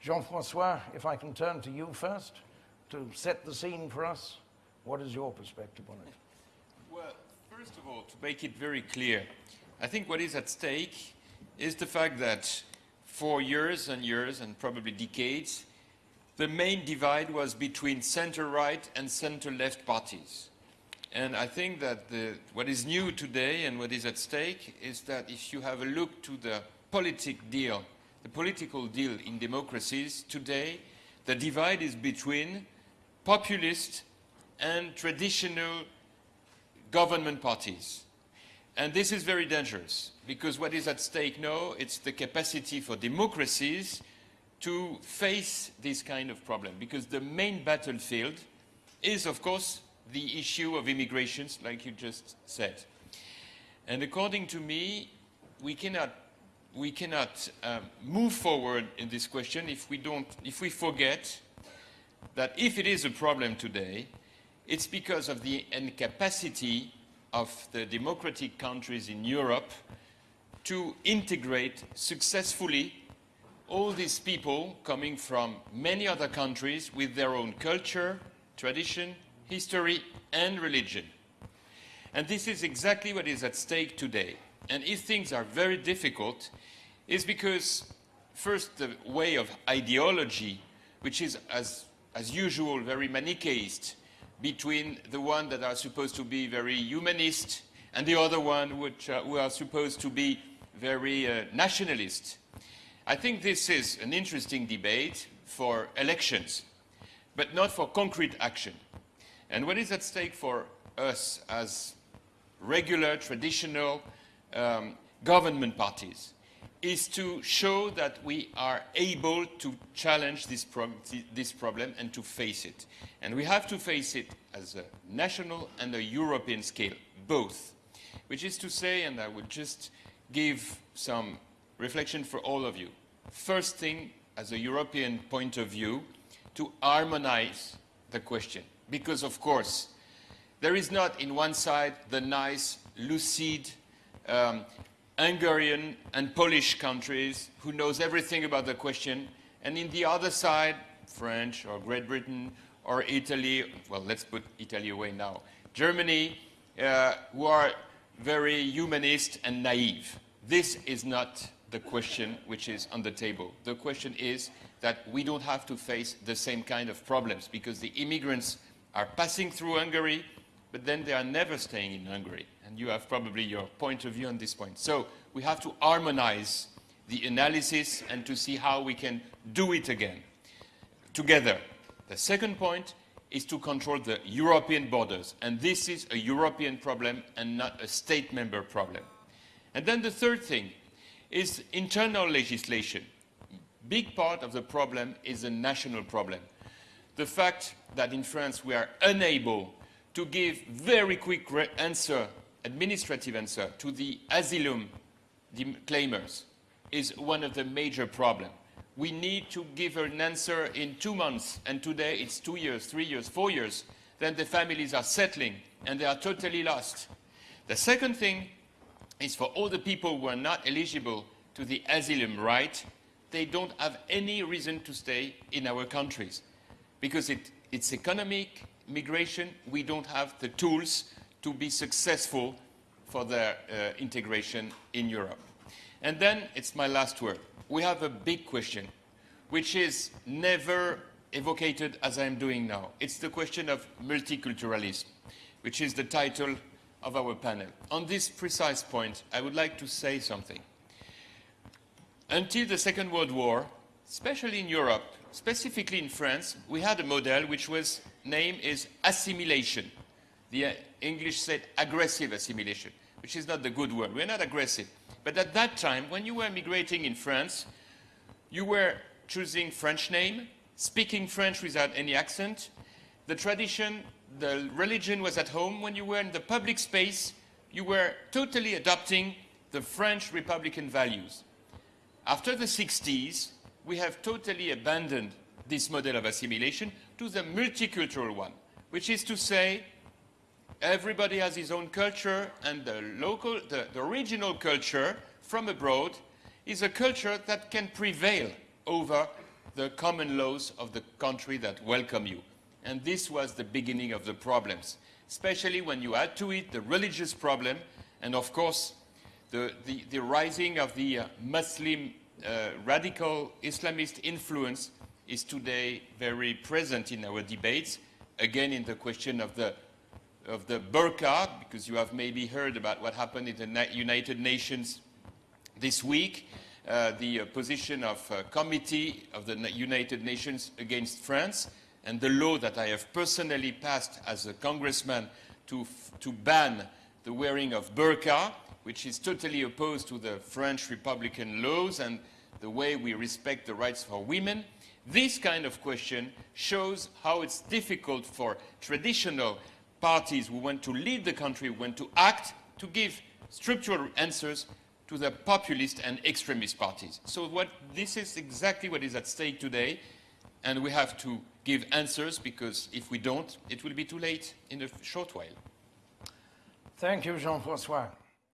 Jean-Francois, if I can turn to you first to set the scene for us, what is your perspective on it? Well, first of all, to make it very clear, I think what is at stake is the fact that for years and years and probably decades, the main divide was between center-right and center-left parties. And I think that the, what is new today and what is at stake is that if you have a look to the politic deal, the political deal in democracies today, the divide is between populist and traditional government parties. And this is very dangerous because what is at stake now, it's the capacity for democracies to face this kind of problem because the main battlefield is, of course, the issue of immigrations, like you just said. And according to me, we cannot, we cannot um, move forward in this question if we, don't, if we forget that if it is a problem today, it's because of the incapacity of the democratic countries in Europe to integrate successfully all these people coming from many other countries with their own culture, tradition, history and religion. And this is exactly what is at stake today. And if things are very difficult, it's because first the way of ideology, which is as, as usual very manichaeist, between the one that are supposed to be very humanist and the other one which, uh, who are supposed to be very uh, nationalist. I think this is an interesting debate for elections, but not for concrete action. And what is at stake for us as regular, traditional um, government parties is to show that we are able to challenge this, prob this problem and to face it. And we have to face it as a national and a European scale, both. Which is to say, and I would just give some reflection for all of you. First thing, as a European point of view, to harmonize the question. Because, of course, there is not in one side the nice, lucid, um, Hungarian and Polish countries who knows everything about the question, and in the other side, French or Great Britain or Italy, well, let's put Italy away now, Germany, uh, who are very humanist and naive. This is not the question which is on the table. The question is that we don't have to face the same kind of problems because the immigrants are passing through Hungary, but then they are never staying in Hungary. And you have probably your point of view on this point. So we have to harmonize the analysis and to see how we can do it again together. The second point is to control the European borders. And this is a European problem and not a state member problem. And then the third thing is internal legislation. Big part of the problem is a national problem the fact that in France we are unable to give very quick answer, administrative answer to the asylum claimers is one of the major problems. We need to give an answer in two months, and today it's two years, three years, four years. Then the families are settling, and they are totally lost. The second thing is for all the people who are not eligible to the asylum right, they don't have any reason to stay in our countries because it, it's economic migration. We don't have the tools to be successful for their uh, integration in Europe. And then it's my last word. We have a big question, which is never evocated as I'm doing now. It's the question of multiculturalism, which is the title of our panel. On this precise point, I would like to say something. Until the Second World War, especially in Europe, specifically in France, we had a model which was named is assimilation. The uh, English said aggressive assimilation, which is not the good word. We're not aggressive. But at that time, when you were migrating in France, you were choosing French name, speaking French without any accent. The tradition, the religion was at home. When you were in the public space, you were totally adopting the French Republican values. After the 60s, we have totally abandoned this model of assimilation to the multicultural one, which is to say everybody has his own culture and the local, the, the regional culture from abroad is a culture that can prevail over the common laws of the country that welcome you. And this was the beginning of the problems, especially when you add to it the religious problem and, of course, the, the, the rising of the uh, Muslim uh, radical Islamist influence is today very present in our debates, again in the question of the, of the burqa, because you have maybe heard about what happened in the United Nations this week, uh, the uh, position of uh, committee of the United Nations against France, and the law that I have personally passed as a congressman to, to ban the wearing of burqa, which is totally opposed to the French Republican laws and the way we respect the rights for women. This kind of question shows how it's difficult for traditional parties who want to lead the country, who want to act, to give structural answers to the populist and extremist parties. So what, this is exactly what is at stake today, and we have to give answers because if we don't, it will be too late in a short while. Thank you, Jean-François.